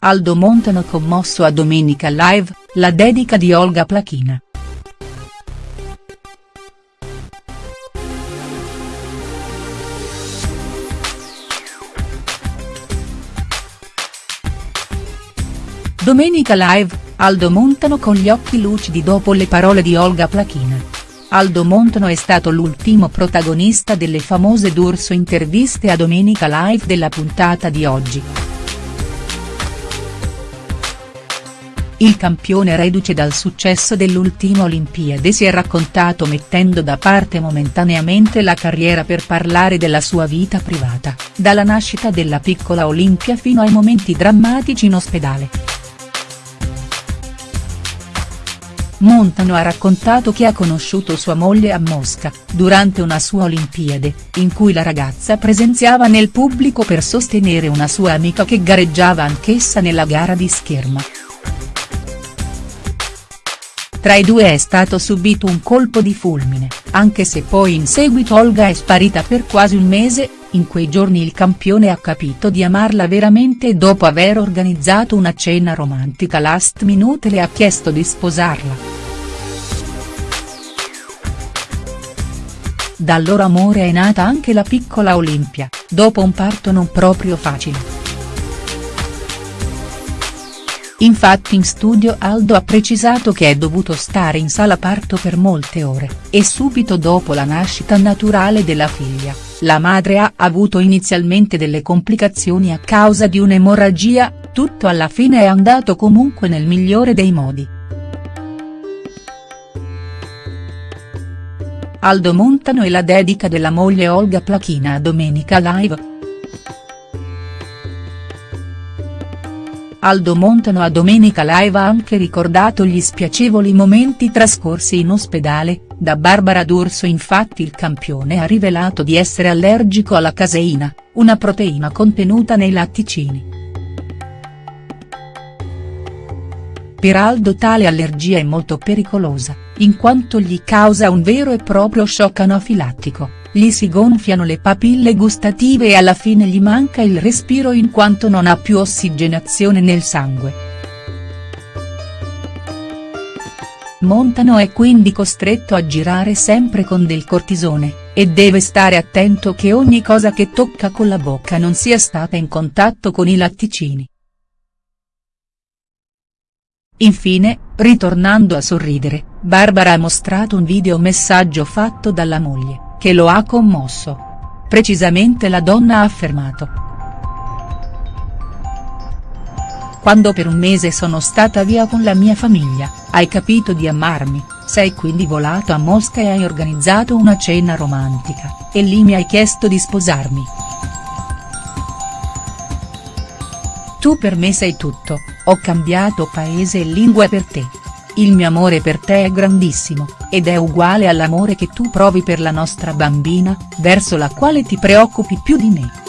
Aldo Montano commosso a Domenica Live, la dedica di Olga Plachina. Domenica Live, Aldo Montano con gli occhi lucidi dopo le parole di Olga Plachina. Aldo Montano è stato l'ultimo protagonista delle famose D'Urso interviste a Domenica Live della puntata di oggi. Il campione reduce dal successo dell'ultima Olimpiade si è raccontato mettendo da parte momentaneamente la carriera per parlare della sua vita privata, dalla nascita della piccola Olimpia fino ai momenti drammatici in ospedale. Montano ha raccontato che ha conosciuto sua moglie a Mosca, durante una sua Olimpiade, in cui la ragazza presenziava nel pubblico per sostenere una sua amica che gareggiava anch'essa nella gara di scherma. Tra i due è stato subito un colpo di fulmine, anche se poi in seguito Olga è sparita per quasi un mese, in quei giorni il campione ha capito di amarla veramente e dopo aver organizzato una cena romantica last minute le ha chiesto di sposarla. Dal loro amore è nata anche la piccola Olimpia, dopo un parto non proprio facile. Infatti in studio Aldo ha precisato che è dovuto stare in sala parto per molte ore, e subito dopo la nascita naturale della figlia, la madre ha avuto inizialmente delle complicazioni a causa di un'emorragia, tutto alla fine è andato comunque nel migliore dei modi. Aldo Montano e la dedica della moglie Olga Plachina a Domenica Live. Aldo Montano a Domenica Live ha anche ricordato gli spiacevoli momenti trascorsi in ospedale, da Barbara D'Urso infatti il campione ha rivelato di essere allergico alla caseina, una proteina contenuta nei latticini. Per Aldo tale allergia è molto pericolosa, in quanto gli causa un vero e proprio shock anafilattico gli si gonfiano le papille gustative e alla fine gli manca il respiro in quanto non ha più ossigenazione nel sangue. Montano è quindi costretto a girare sempre con del cortisone, e deve stare attento che ogni cosa che tocca con la bocca non sia stata in contatto con i latticini. Infine, ritornando a sorridere, Barbara ha mostrato un videomessaggio fatto dalla moglie che lo ha commosso. Precisamente la donna ha affermato. Quando per un mese sono stata via con la mia famiglia, hai capito di amarmi, sei quindi volato a Mosca e hai organizzato una cena romantica, e lì mi hai chiesto di sposarmi. Tu per me sei tutto, ho cambiato paese e lingua per te. Il mio amore per te è grandissimo, ed è uguale all'amore che tu provi per la nostra bambina, verso la quale ti preoccupi più di me.